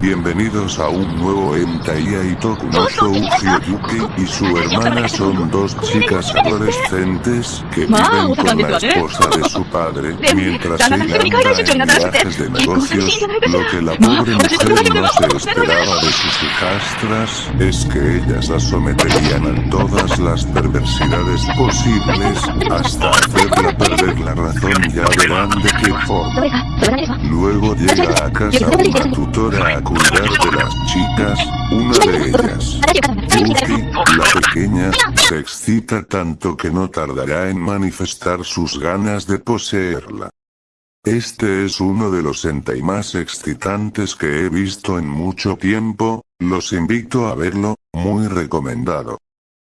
Bienvenidos a un nuevo Entaiya Itoku no Shouhyuki y su hermana son dos chicas adolescentes que viven con la esposa de su padre. Mientras ella anda en viajes de negocios. Lo que la pobre mujer no se esperaba de sus hijastras es que ellas la someterían a todas las perversidades posibles hasta hacerla perder la razón ya verán de qué forma. Luego llega a casa una tutora a cuidar de las chicas, una de ellas. Yuki, la pequeña, se excita tanto que no tardará en manifestar sus ganas de poseerla. Este es uno de los hentai más excitantes que he visto en mucho tiempo, los invito a verlo, muy recomendado.